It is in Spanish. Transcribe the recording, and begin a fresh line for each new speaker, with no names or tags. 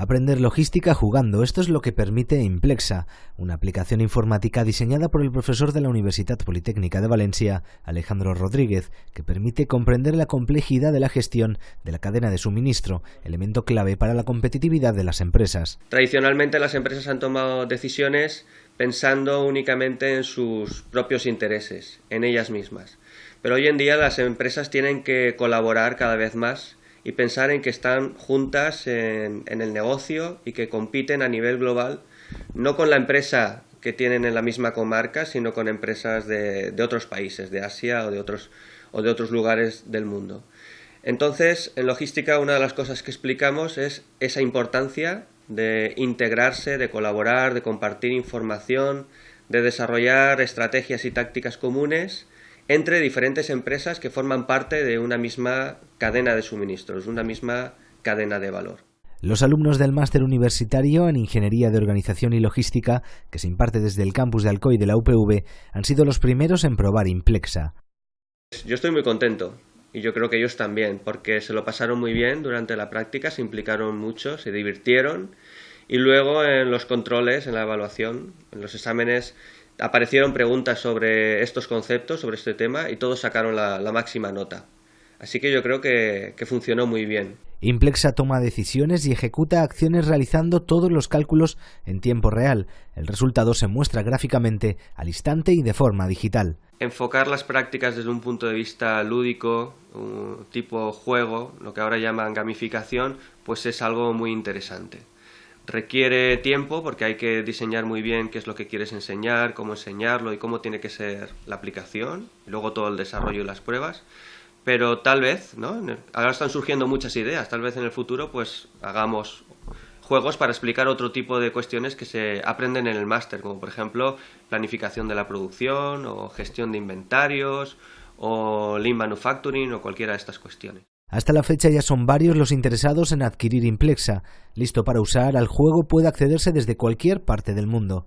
Aprender logística jugando, esto es lo que permite Implexa, una aplicación informática diseñada por el profesor de la Universidad Politécnica de Valencia, Alejandro Rodríguez, que permite comprender la complejidad de la gestión de la cadena de suministro, elemento clave para la competitividad de las empresas.
Tradicionalmente las empresas han tomado decisiones pensando únicamente en sus propios intereses, en ellas mismas. Pero hoy en día las empresas tienen que colaborar cada vez más y pensar en que están juntas en, el negocio y que compiten a nivel global, no con la empresa que tienen en la misma comarca, sino con empresas de, otros países, de Asia o de, otros, o de otros lugares del mundo. Entonces, en logística, una de las cosas que explicamos es esa importancia de integrarse, de colaborar, de compartir información, de desarrollar estrategias y tácticas comunes entre diferentes empresas que forman parte de una misma cadena de suministros, una misma cadena de valor.
Los alumnos del máster universitario en Ingeniería de Organización y Logística, que se imparte desde el campus de Alcoy de la UPV, han sido los primeros en probar Implexa.
Yo estoy muy contento y yo creo que ellos también, porque se lo pasaron muy bien durante la práctica, se implicaron mucho, se divirtieron y luego en los controles, en la evaluación, en los exámenes, aparecieron preguntas sobre estos conceptos, sobre este tema, y todos sacaron la, máxima nota. Así que yo creo que, que, funcionó muy bien.
Implexa toma decisiones y ejecuta acciones realizando todos los cálculos en tiempo real. El resultado se muestra gráficamente al instante y de forma digital.
Enfocar las prácticas desde un punto de vista lúdico, tipo juego, lo que ahora llaman gamificación, pues es algo muy interesante. Requiere tiempo porque hay que diseñar muy bien qué es lo que quieres enseñar, cómo enseñarlo y cómo tiene que ser la aplicación, luego todo el desarrollo y las pruebas. Pero tal vez, ¿no? Ahora están surgiendo muchas ideas, tal vez en el futuro pues hagamos juegos para explicar otro tipo de cuestiones que se aprenden en el máster, como por ejemplo planificación de la producción o gestión de inventarios o lean manufacturing o cualquiera de estas cuestiones.
Hasta la fecha ya son varios los interesados en adquirir Implexa. Listo para usar, al juego puede accederse desde cualquier parte del mundo.